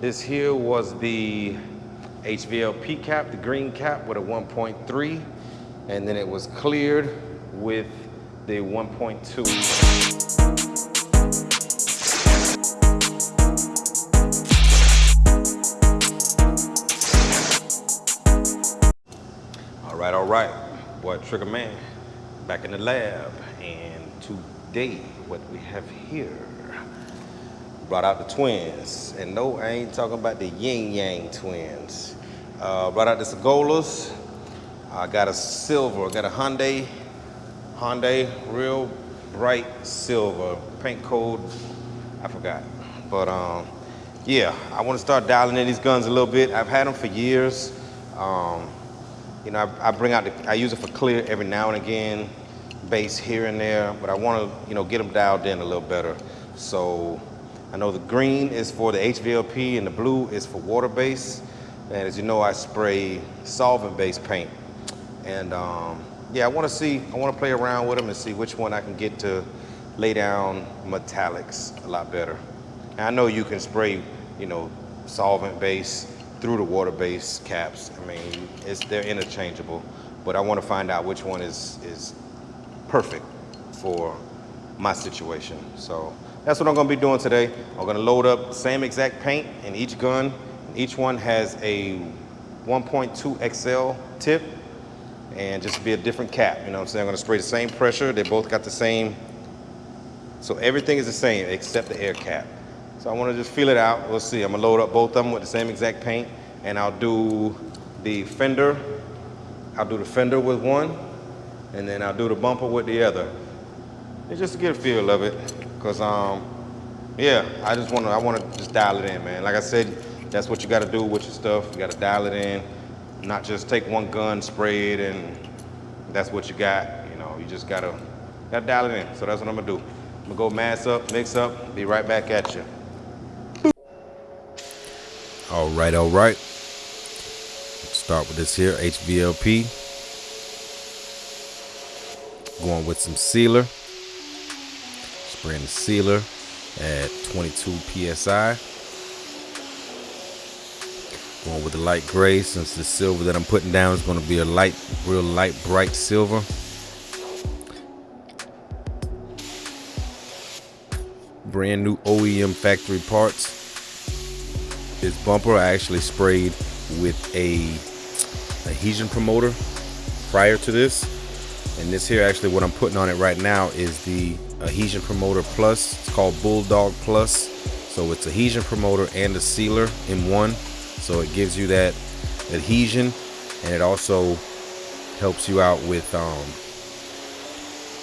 This here was the HVLP cap, the green cap with a 1.3, and then it was cleared with the 1.2. All right, all right. Boy, Trigger Man, back in the lab. And today, what we have here, brought out the twins. And no, I ain't talking about the yin yang twins. Uh, brought out the Sagolas. I got a silver, I got a Hyundai, Hyundai, real bright silver, paint code, I forgot. But um, yeah, I want to start dialing in these guns a little bit. I've had them for years. Um, you know, I, I bring out, the, I use it for clear every now and again, bass here and there, but I want to, you know, get them dialed in a little better. So I know the green is for the HVLP and the blue is for water base. And as you know, I spray solvent-based paint. And um, yeah, I want to see, I want to play around with them and see which one I can get to lay down metallics a lot better. And I know you can spray, you know, solvent base through the water base caps. I mean, it's, they're interchangeable, but I want to find out which one is, is perfect for my situation. So that's what I'm gonna be doing today. I'm gonna load up same exact paint in each gun. Each one has a 1.2 XL tip and just be a different cap. You know what I'm saying? I'm gonna spray the same pressure. They both got the same. So everything is the same except the air cap. So I wanna just feel it out. We'll see. I'm gonna load up both of them with the same exact paint and I'll do the fender. I'll do the fender with one and then I'll do the bumper with the other. It's just to get a feel of it. Cause um, yeah, I just wanna, I wanna just dial it in, man. Like I said, that's what you gotta do with your stuff. You gotta dial it in, not just take one gun, spray it, and that's what you got. You know, you just gotta, gotta dial it in. So that's what I'm gonna do. I'm gonna go mass up, mix up, be right back at you. All right, all right. Let's start with this here HVLP. Going with some sealer. The sealer at 22 psi. Going with the light gray since the silver that I'm putting down is going to be a light, real light, bright silver. Brand new OEM factory parts. This bumper I actually sprayed with a adhesion promoter prior to this. And this here actually what I'm putting on it right now is the adhesion promoter plus. It's called Bulldog Plus. So it's adhesion promoter and a sealer in one. So it gives you that adhesion and it also helps you out with um,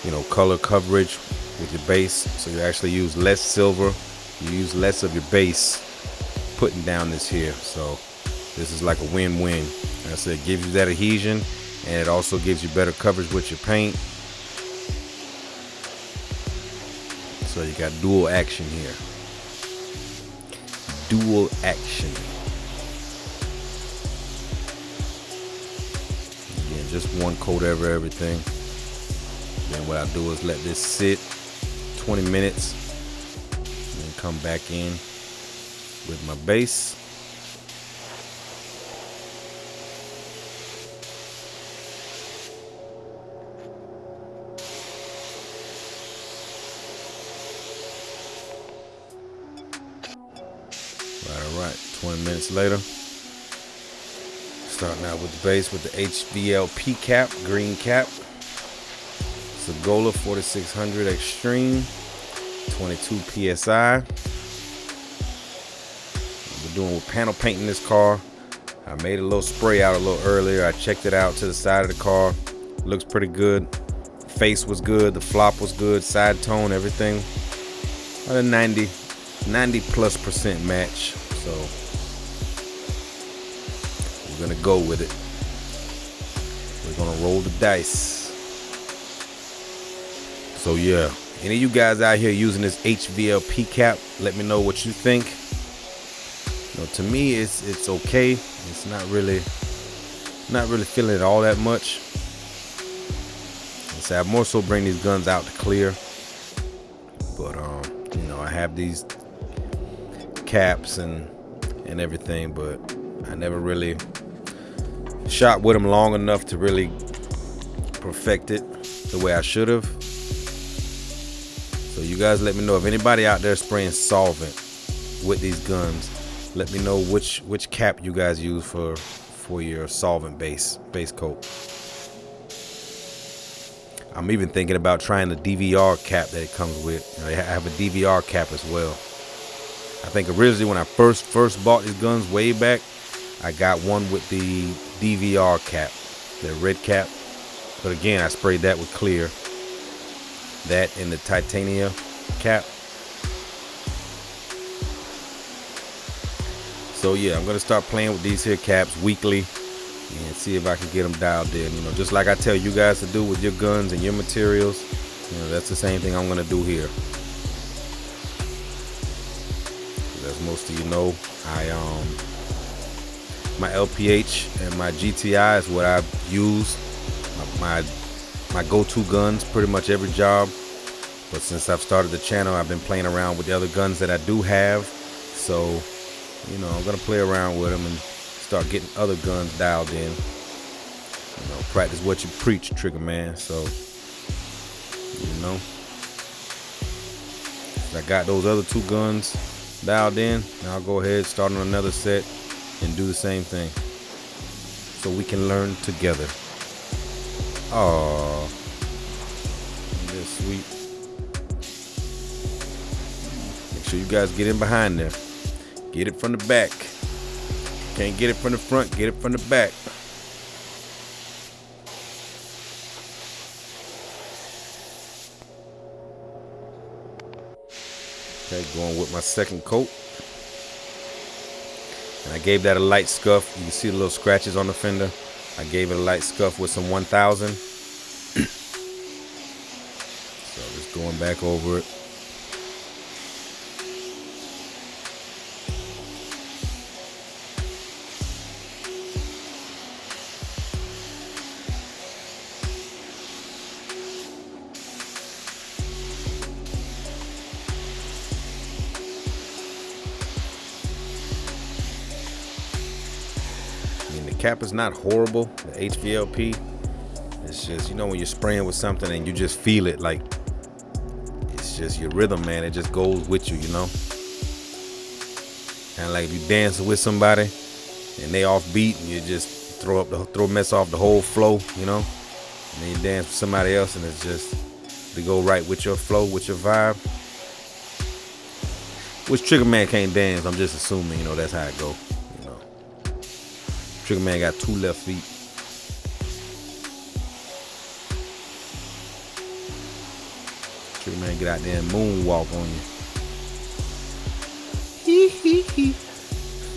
you know color coverage with your base. So you actually use less silver, you use less of your base putting down this here. So this is like a win-win. Like I said, it gives you that adhesion and it also gives you better coverage with your paint. So you got dual action here. Dual action. Again, just one coat over everything. Then what I do is let this sit 20 minutes and then come back in with my base. 20 minutes later. Starting out with the base with the HVLP cap, green cap. Sagola 4600 Extreme, 22 PSI. We're doing with panel painting this car. I made a little spray out a little earlier. I checked it out to the side of the car. Looks pretty good. Face was good. The flop was good. Side tone, everything. About a 90, 90 plus percent match. So we're gonna go with it. We're gonna roll the dice. So yeah, any of you guys out here using this HVLP cap, let me know what you think. You know, to me, it's it's okay. It's not really, not really feeling it all that much. So I more so bring these guns out to clear. But um, you know, I have these caps and and everything, but I never really shot with them long enough to really perfect it the way I should have. So you guys let me know if anybody out there spraying solvent with these guns. Let me know which which cap you guys use for for your solvent base base coat. I'm even thinking about trying the DVR cap that it comes with. I have a DVR cap as well. I think originally when I first first bought these guns way back, I got one with the DVR cap, the red cap. But again, I sprayed that with clear. That in the titania cap. So yeah, I'm gonna start playing with these here caps weekly and see if I can get them dialed in. You know, just like I tell you guys to do with your guns and your materials, you know, that's the same thing I'm gonna do here. As most of you know, I um my LPH and my GTI is what I use. My my go-to guns pretty much every job. But since I've started the channel, I've been playing around with the other guns that I do have. So, you know, I'm gonna play around with them and start getting other guns dialed in. You know, practice what you preach, Trigger Man. So, you know, I got those other two guns dialed in. Now I'll go ahead, start on another set, and do the same thing. So we can learn together. Oh, that's sweet. Make sure you guys get in behind there. Get it from the back. Can't get it from the front, get it from the back. Okay, going with my second coat. And I gave that a light scuff. You can see the little scratches on the fender. I gave it a light scuff with some 1000. so just going back over it. Cap is not horrible, the HVLP. It's just, you know, when you're spraying with something and you just feel it, like, it's just your rhythm, man. It just goes with you, you know? And like if you dance with somebody and they off beat and you just throw up the throw mess off the whole flow, you know? And then you dance with somebody else and it's just to go right with your flow, with your vibe. Which Trigger Man can't dance, I'm just assuming, you know, that's how it go. Trigger Man got two left feet. Trigger Man get out there and moonwalk on you.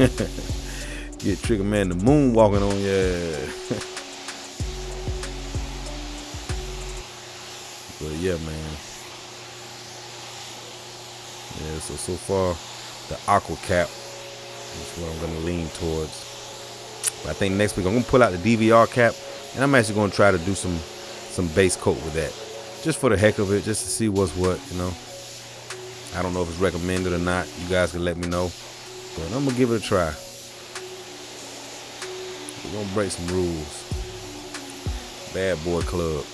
Get Trigger Man the moonwalking on you. but yeah, man. Yeah, so so far the aqua cap is what I'm gonna lean towards. But I think next week I'm gonna pull out the DVR cap, and I'm actually gonna try to do some some base coat with that, just for the heck of it, just to see what's what. You know, I don't know if it's recommended or not. You guys can let me know, but I'm gonna give it a try. We're gonna break some rules. Bad boy club.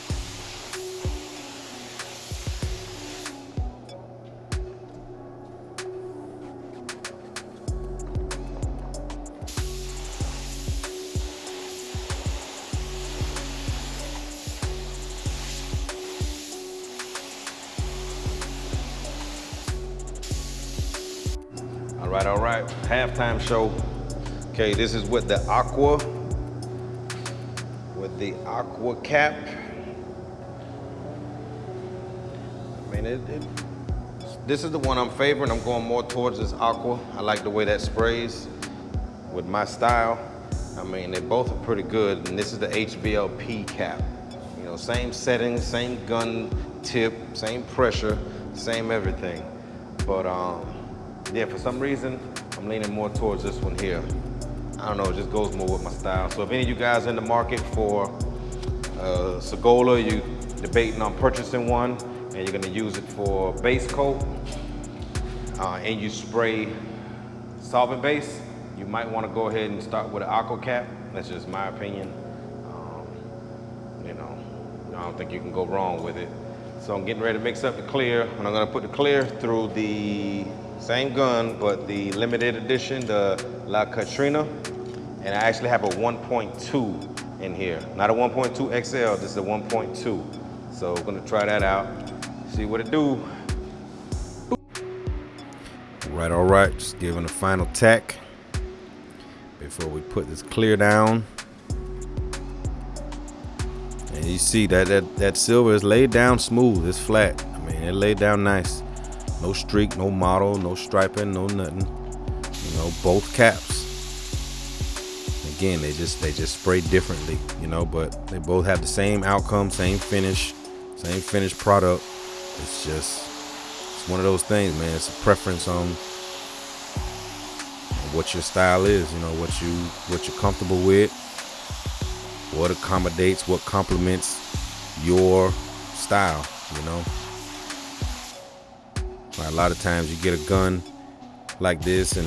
Halftime show. Okay, this is with the aqua, with the aqua cap. I mean, it, it, this is the one I'm favoring. I'm going more towards this aqua. I like the way that sprays with my style. I mean, they both are pretty good. And this is the HVLP cap. You know, same settings, same gun tip, same pressure, same everything. But um, yeah, for some reason, I'm leaning more towards this one here. I don't know, it just goes more with my style. So if any of you guys in the market for uh, Sagola, you debating on purchasing one, and you're gonna use it for base coat, uh, and you spray solvent base, you might want to go ahead and start with an aqua cap. That's just my opinion. Um, you know, I don't think you can go wrong with it. So I'm getting ready to mix up the clear, and I'm gonna put the clear through the same gun, but the limited edition, the La Catrina, and I actually have a 1.2 in here. Not a 1.2 XL, this is a 1.2. So we're gonna try that out, see what it do. Right, all right, just giving a final tack before we put this clear down. And you see that that, that silver is laid down smooth, it's flat. I mean, it laid down nice. No streak, no model, no striping, no nothing. You know, both caps. Again, they just they just spray differently, you know, but they both have the same outcome, same finish, same finished product. It's just it's one of those things, man. It's a preference on what your style is, you know, what you what you're comfortable with, what accommodates, what complements your style, you know. A lot of times you get a gun like this and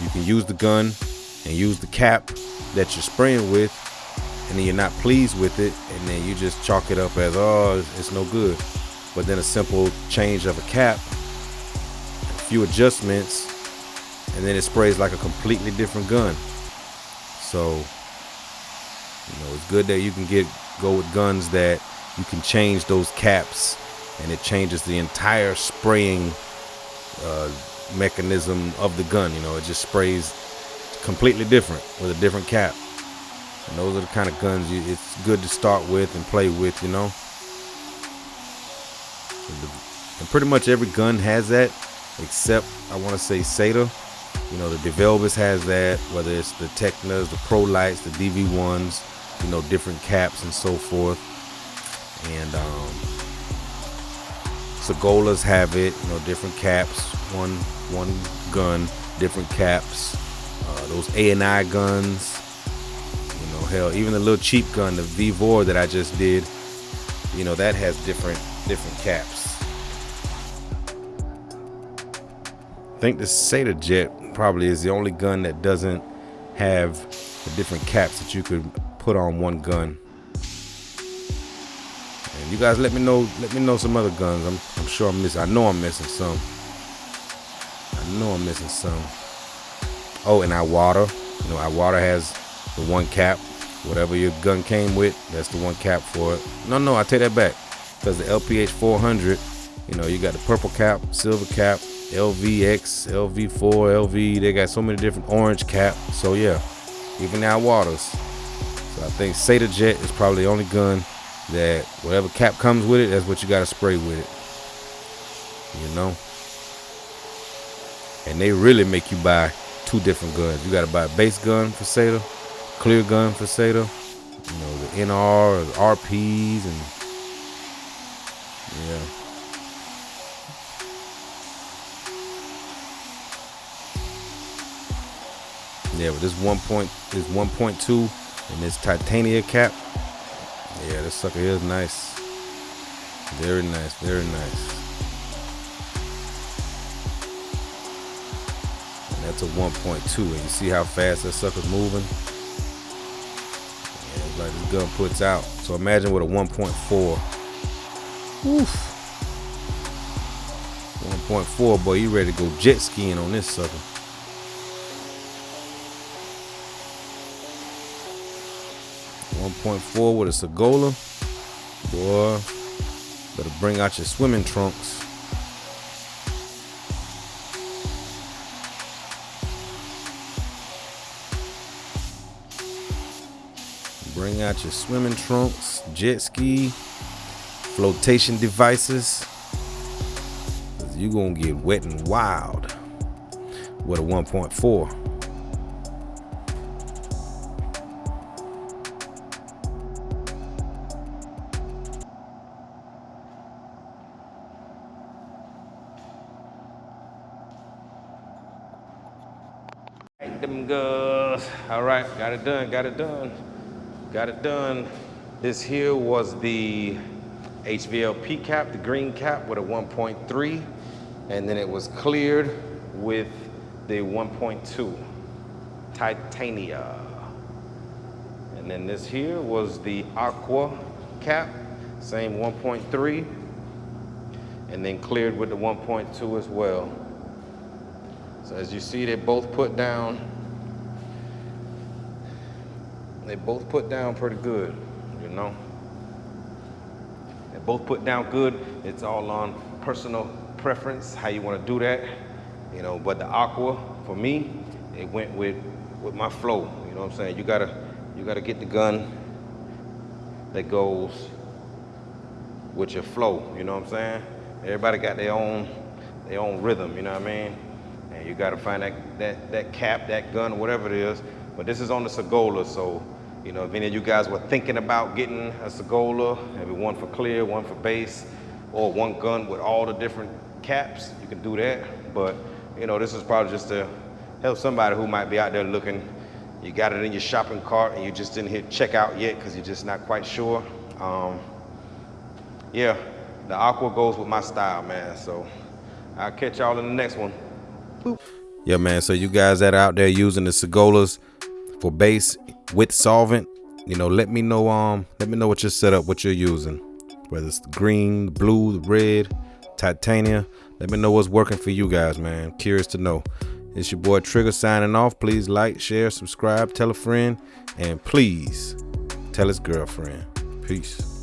you can use the gun and use the cap that you're spraying with and then you're not pleased with it and then you just chalk it up as oh it's no good. But then a simple change of a cap a few adjustments and then it sprays like a completely different gun. So you know it's good that you can get go with guns that you can change those caps and it changes the entire spraying uh, mechanism of the gun. You know, it just sprays completely different with a different cap. And those are the kind of guns you, it's good to start with and play with. You know, and pretty much every gun has that, except I want to say SATA. You know, the DeVilbiss has that. Whether it's the Teknas, the Pro Lights, the DV ones, you know, different caps and so forth. And um, Sagolas have it, you know, different caps, one one gun, different caps. Uh, those A and I guns, you know, hell, even the little cheap gun, the V4 that I just did, you know, that has different different caps. I think the SATA Jet probably is the only gun that doesn't have the different caps that you could put on one gun. And you guys let me know let me know some other guns. I'm I'm sure I'm missing I know I'm missing some. I know I'm missing some. Oh, and Iwata. You know, Iwata has the one cap. Whatever your gun came with, that's the one cap for it. No, no, I take that back. Because the LPH 400, you know, you got the purple cap, silver cap, LVX, LV4, LV. They got so many different orange cap. So yeah, even now waters. So I think SATA Jet is probably the only gun that whatever cap comes with it, that's what you got to spray with it. You know? And they really make you buy two different guns. You got to buy a base gun for SATA, clear gun for SATA, you know, the NR, or the RPs, and yeah. Yeah, but this one point, this 1.2 and this titania cap, yeah, this sucker is nice. Very nice, very nice. A 1.2, and you see how fast that sucker's moving? Yeah, like this gun puts out. So imagine with a 1.4. Oof. 1.4, boy, you ready to go jet skiing on this sucker. One point four with a Sagola. Boy, better bring out your swimming trunks. Bring out your swimming trunks, jet ski, flotation devices. You're gonna get wet and wild with a 1.4. Them girls. All right, got it done, got it done. Got it done. This here was the HVLP cap, the green cap with a 1.3, and then it was cleared with the 1.2. Titania. And then this here was the Aqua cap, same 1.3, and then cleared with the 1.2 as well. So as you see, they both put down, they both put down pretty good, you know. They both put down good. It's all on personal preference, how you want to do that, you know. But the Aqua, for me, it went with with my flow. You know what I'm saying? You gotta you gotta get the gun that goes with your flow. You know what I'm saying? Everybody got their own their own rhythm. You know what I mean? And you gotta find that that that cap, that gun, whatever it is. But this is on the Sagola, so you know if any of you guys were thinking about getting a Sagola, maybe one for clear, one for base, or one gun with all the different caps, you can do that. But you know this is probably just to help somebody who might be out there looking you got it in your shopping cart and you just didn't hit checkout yet because you're just not quite sure. Um, yeah, the aqua goes with my style, man. So I'll catch y'all in the next one. Boop. Yeah, man. So you guys that are out there using the Sagolas for base with solvent, you know, let me know. Um, let me know what your setup, what you're using, whether it's green, blue, red, titania. Let me know what's working for you guys, man. Curious to know. It's your boy Trigger signing off. Please like, share, subscribe, tell a friend, and please tell his girlfriend. Peace.